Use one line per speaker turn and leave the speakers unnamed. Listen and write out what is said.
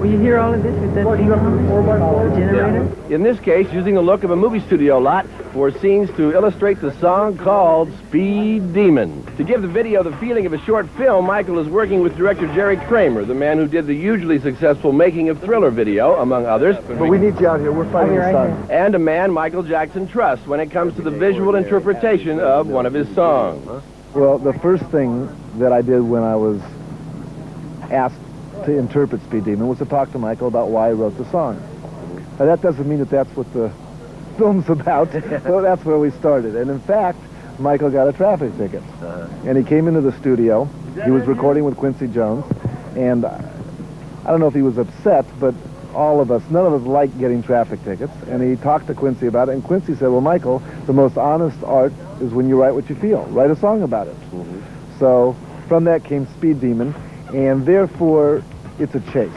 Will you hear all of this with that thing on? The generator?
In this case, using the look of a movie studio lot for scenes to illustrate the song called Speed Demon. To give the video the feeling of a short film, Michael is working with director Jerry Kramer, the man who did the hugely successful Making of Thriller video, among others.
But we need you out here. We're oh, fighting the
right
sun.
And a man Michael Jackson trusts when it comes to the visual interpretation of one of his songs.
Well, the first thing that I did when I was asked to interpret Speed Demon was to talk to Michael about why he wrote the song. Now, that doesn't mean that that's what the film's about, so that's where we started. And in fact, Michael got a traffic ticket. Uh-huh. And he came into the studio. He was recording with Quincy Jones. And I don't know if he was upset, but all of us, none of us like getting traffic tickets. And he talked to Quincy about it. And Quincy said, well, Michael, the most honest art is when you write what you feel. Write a song about it. Mm-hmm. So from that came Speed Demon. And therefore, it's a chase.